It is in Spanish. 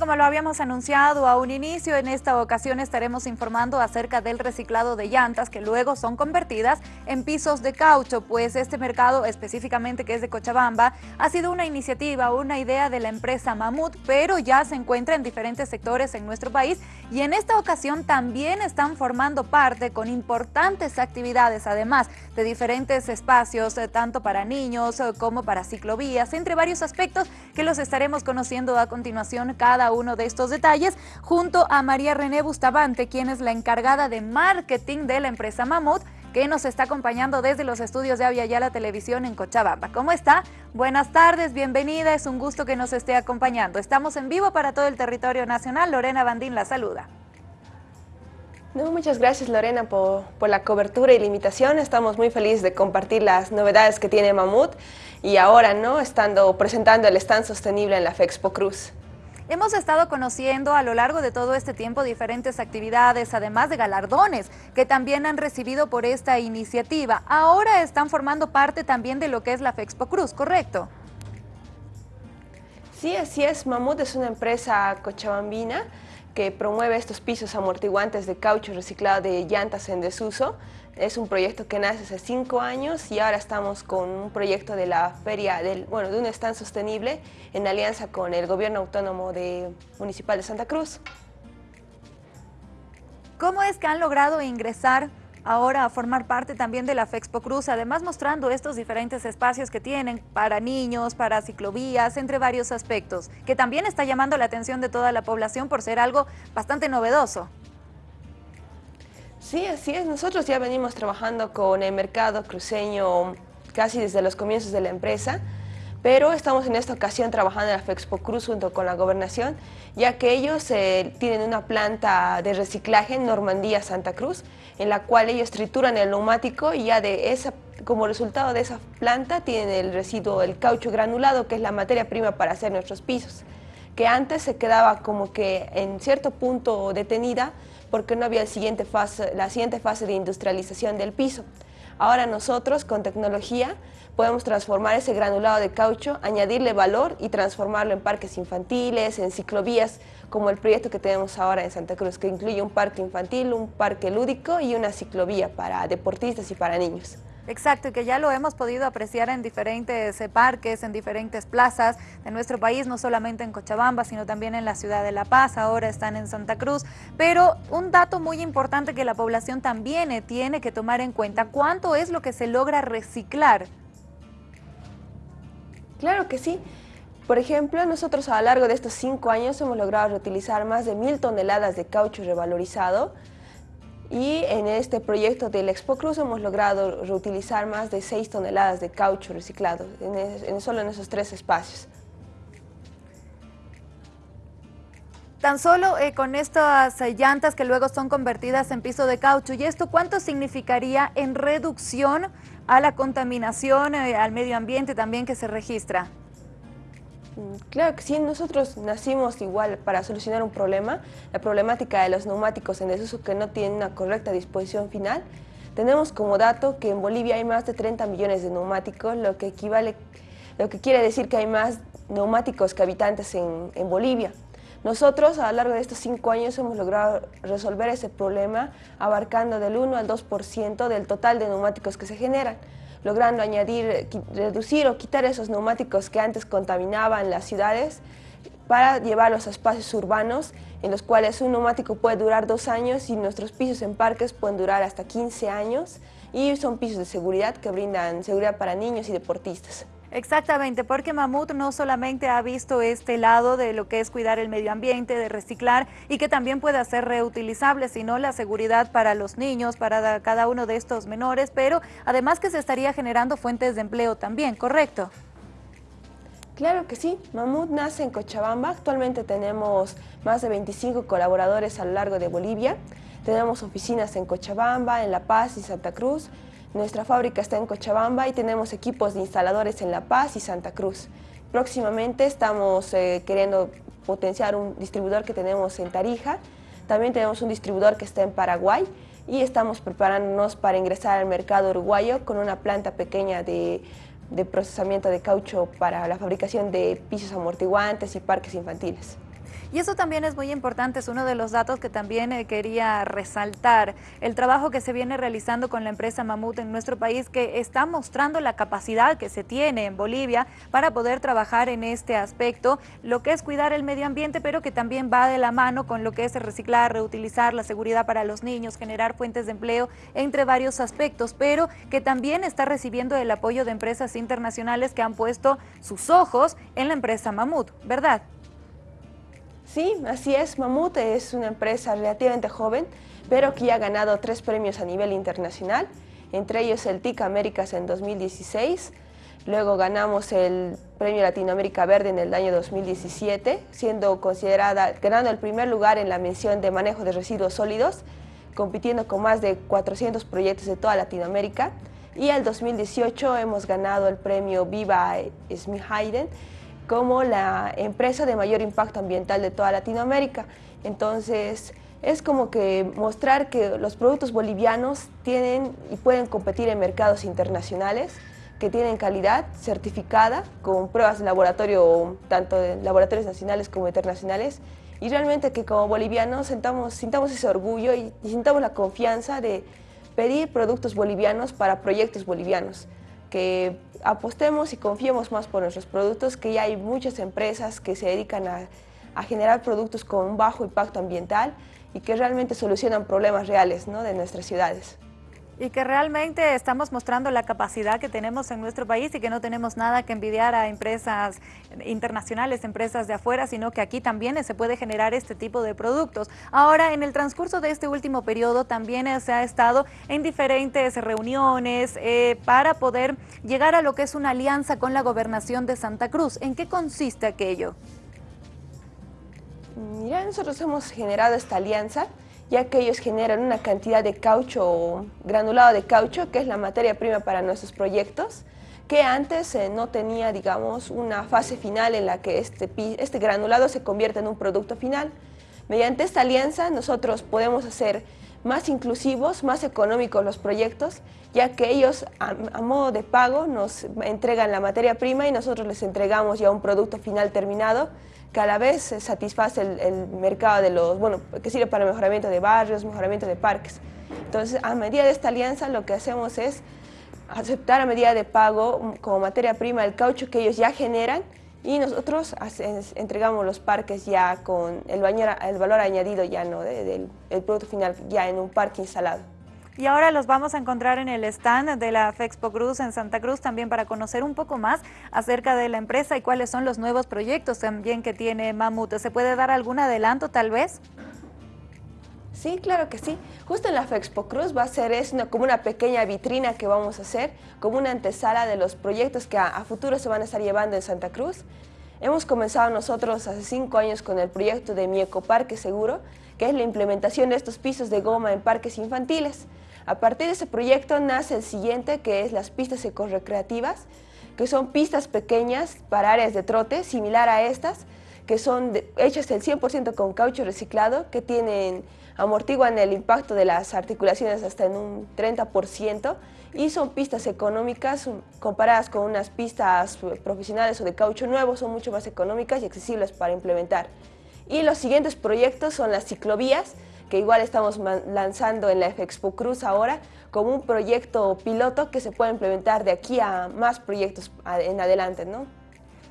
Como lo habíamos anunciado a un inicio, en esta ocasión estaremos informando acerca del reciclado de llantas que luego son convertidas en pisos de caucho, pues este mercado específicamente que es de Cochabamba ha sido una iniciativa, una idea de la empresa Mamut, pero ya se encuentra en diferentes sectores en nuestro país y en esta ocasión también están formando parte con importantes actividades, además de diferentes espacios, eh, tanto para niños eh, como para ciclovías, entre varios aspectos que los estaremos conociendo a continuación cada uno de estos detalles, junto a María René Bustamante, quien es la encargada de marketing de la empresa Mamut, que nos está acompañando desde los estudios de Avia la Televisión en Cochabamba. ¿Cómo está? Buenas tardes, bienvenida, es un gusto que nos esté acompañando. Estamos en vivo para todo el territorio nacional. Lorena Bandín la saluda. No, muchas gracias Lorena por, por, la cobertura y la invitación. Estamos muy felices de compartir las novedades que tiene Mamut y ahora, ¿no? Estando presentando el stand sostenible en la FEXPO Cruz. Hemos estado conociendo a lo largo de todo este tiempo diferentes actividades, además de galardones, que también han recibido por esta iniciativa. Ahora están formando parte también de lo que es la Fexpo Cruz, ¿correcto? Sí, así es. Mamut es una empresa cochabambina que promueve estos pisos amortiguantes de caucho reciclado de llantas en desuso. Es un proyecto que nace hace cinco años y ahora estamos con un proyecto de la feria, del, bueno, de un stand sostenible en alianza con el Gobierno Autónomo de, Municipal de Santa Cruz. ¿Cómo es que han logrado ingresar ahora a formar parte también de la FEXPO Cruz, además mostrando estos diferentes espacios que tienen para niños, para ciclovías, entre varios aspectos, que también está llamando la atención de toda la población por ser algo bastante novedoso. Sí, así es. Nosotros ya venimos trabajando con el mercado cruceño casi desde los comienzos de la empresa pero estamos en esta ocasión trabajando en la Fexpo Cruz junto con la gobernación, ya que ellos eh, tienen una planta de reciclaje en Normandía, Santa Cruz, en la cual ellos trituran el neumático y ya de esa, como resultado de esa planta tienen el residuo, el caucho granulado, que es la materia prima para hacer nuestros pisos, que antes se quedaba como que en cierto punto detenida porque no había siguiente fase, la siguiente fase de industrialización del piso. Ahora nosotros con tecnología podemos transformar ese granulado de caucho, añadirle valor y transformarlo en parques infantiles, en ciclovías, como el proyecto que tenemos ahora en Santa Cruz, que incluye un parque infantil, un parque lúdico y una ciclovía para deportistas y para niños. Exacto, y que ya lo hemos podido apreciar en diferentes eh, parques, en diferentes plazas de nuestro país, no solamente en Cochabamba, sino también en la ciudad de La Paz, ahora están en Santa Cruz. Pero un dato muy importante que la población también eh, tiene que tomar en cuenta, ¿cuánto es lo que se logra reciclar? Claro que sí. Por ejemplo, nosotros a lo largo de estos cinco años hemos logrado reutilizar más de mil toneladas de caucho revalorizado, y en este proyecto del Expo Cruz hemos logrado reutilizar más de 6 toneladas de caucho reciclado, en, solo en esos tres espacios. Tan solo eh, con estas eh, llantas que luego son convertidas en piso de caucho, ¿y esto cuánto significaría en reducción a la contaminación, eh, al medio ambiente también que se registra? Claro que sí, nosotros nacimos igual para solucionar un problema, la problemática de los neumáticos en desuso que no tienen una correcta disposición final. Tenemos como dato que en Bolivia hay más de 30 millones de neumáticos, lo que, equivale, lo que quiere decir que hay más neumáticos que habitantes en, en Bolivia. Nosotros a lo largo de estos cinco años hemos logrado resolver ese problema abarcando del 1 al 2% del total de neumáticos que se generan logrando añadir, reducir o quitar esos neumáticos que antes contaminaban las ciudades para llevarlos a espacios urbanos en los cuales un neumático puede durar dos años y nuestros pisos en parques pueden durar hasta 15 años y son pisos de seguridad que brindan seguridad para niños y deportistas. Exactamente, porque Mamut no solamente ha visto este lado de lo que es cuidar el medio ambiente, de reciclar y que también pueda ser reutilizable, sino la seguridad para los niños, para cada uno de estos menores, pero además que se estaría generando fuentes de empleo también, ¿correcto? Claro que sí, Mamut nace en Cochabamba, actualmente tenemos más de 25 colaboradores a lo largo de Bolivia, tenemos oficinas en Cochabamba, en La Paz y Santa Cruz, nuestra fábrica está en Cochabamba y tenemos equipos de instaladores en La Paz y Santa Cruz. Próximamente estamos eh, queriendo potenciar un distribuidor que tenemos en Tarija. También tenemos un distribuidor que está en Paraguay y estamos preparándonos para ingresar al mercado uruguayo con una planta pequeña de, de procesamiento de caucho para la fabricación de pisos amortiguantes y parques infantiles. Y eso también es muy importante, es uno de los datos que también eh, quería resaltar. El trabajo que se viene realizando con la empresa Mamut en nuestro país que está mostrando la capacidad que se tiene en Bolivia para poder trabajar en este aspecto, lo que es cuidar el medio ambiente, pero que también va de la mano con lo que es reciclar, reutilizar, la seguridad para los niños, generar fuentes de empleo, entre varios aspectos, pero que también está recibiendo el apoyo de empresas internacionales que han puesto sus ojos en la empresa Mamut, ¿verdad? Sí, así es. Mamut es una empresa relativamente joven, pero que ya ha ganado tres premios a nivel internacional, entre ellos el TIC Américas en 2016, luego ganamos el Premio Latinoamérica Verde en el año 2017, siendo considerada, ganando el primer lugar en la mención de manejo de residuos sólidos, compitiendo con más de 400 proyectos de toda Latinoamérica, y el 2018 hemos ganado el premio Viva Smith Hayden como la empresa de mayor impacto ambiental de toda Latinoamérica. Entonces, es como que mostrar que los productos bolivianos tienen y pueden competir en mercados internacionales, que tienen calidad certificada con pruebas de laboratorio, tanto de laboratorios nacionales como internacionales, y realmente que como bolivianos sintamos, sintamos ese orgullo y, y sintamos la confianza de pedir productos bolivianos para proyectos bolivianos, que apostemos y confiemos más por nuestros productos, que ya hay muchas empresas que se dedican a, generar productos con un bajo impacto ambiental y que realmente solucionan problemas reales ¿no? de nuestras ciudades y que realmente estamos mostrando la capacidad que tenemos en nuestro país y que no tenemos nada que envidiar a empresas internacionales, empresas de afuera, sino que aquí también se puede generar este tipo de productos. Ahora, en el transcurso de este último periodo también se ha estado en diferentes reuniones eh, para poder llegar a lo que es una alianza con la gobernación de Santa Cruz. ¿En qué consiste aquello? Mira, nosotros hemos generado esta alianza ya que ellos generan una cantidad de caucho, granulado de caucho, que es la materia prima para nuestros proyectos, que antes eh, no tenía, digamos, una fase final en la que este, este granulado se convierte en un producto final. Mediante esta alianza nosotros podemos hacer más inclusivos, más económicos los proyectos, ya que ellos a, modo de pago nos entregan la materia prima y nosotros les entregamos ya un producto final terminado que a la vez satisface el, mercado de los, bueno, que sirve para mejoramiento de barrios, mejoramiento de parques. Entonces, a medida de esta alianza, lo que hacemos es aceptar a medida de pago como materia prima el caucho que ellos ya generan y nosotros entregamos los parques ya con el, el valor añadido ya no del producto final ya en un parque instalado. Y ahora los vamos a encontrar en el stand de la Fexpo Cruz en Santa Cruz también para conocer un poco más acerca de la empresa y cuáles son los nuevos proyectos también que tiene Mamut. ¿Se puede dar algún adelanto tal vez? Sí, claro que sí. Justo en la Fexpo Cruz va a ser es como una pequeña vitrina que vamos a hacer, como una antesala de los proyectos que a, futuro se van a estar llevando en Santa Cruz. Hemos comenzado nosotros hace cinco años con el proyecto de Mi Ecoparque Seguro, que es la implementación de estos pisos de goma en parques infantiles. A partir de ese proyecto nace el siguiente, que es las pistas ecorecreativas, que son pistas pequeñas para áreas de trote, similar a estas, que son hechas del 100% con caucho reciclado, que tienen, amortiguan el impacto de las articulaciones hasta en un 30%, y son pistas económicas comparadas con unas pistas profesionales o de caucho nuevo, son mucho más económicas y accesibles para implementar. Y los siguientes proyectos son las ciclovías, que igual estamos lanzando en la Expo Cruz ahora como un proyecto piloto que se puede implementar de aquí a más proyectos en adelante, ¿no?